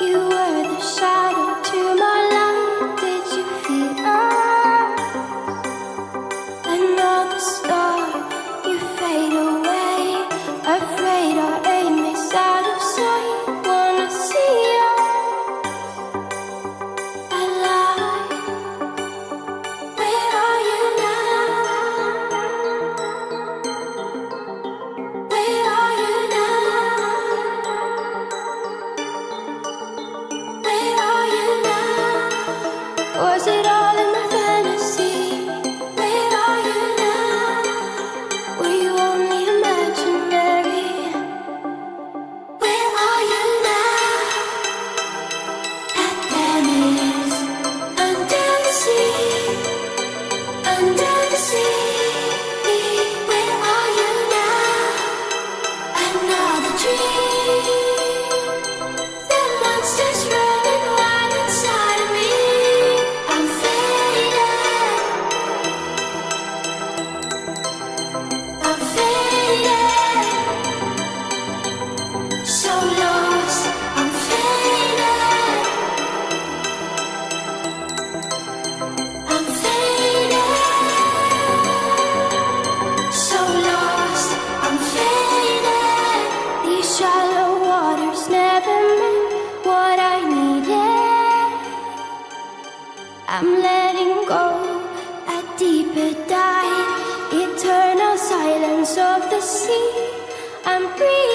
You were the shadow. I'm letting go a deeper dive, eternal silence of the sea. I'm breathing.